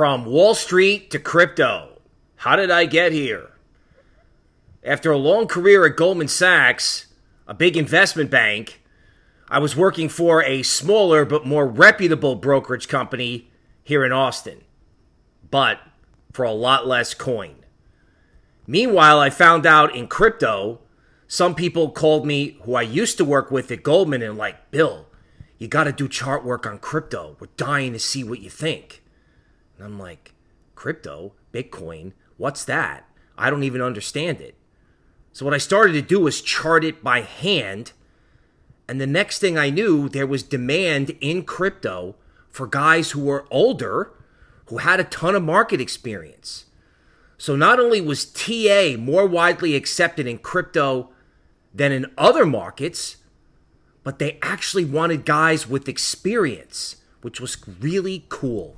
From Wall Street to crypto. How did I get here? After a long career at Goldman Sachs, a big investment bank, I was working for a smaller but more reputable brokerage company here in Austin, but for a lot less coin. Meanwhile, I found out in crypto, some people called me who I used to work with at Goldman and like, Bill, you got to do chart work on crypto. We're dying to see what you think. And I'm like, crypto, Bitcoin, what's that? I don't even understand it. So what I started to do was chart it by hand. And the next thing I knew, there was demand in crypto for guys who were older, who had a ton of market experience. So not only was TA more widely accepted in crypto than in other markets, but they actually wanted guys with experience, which was really cool.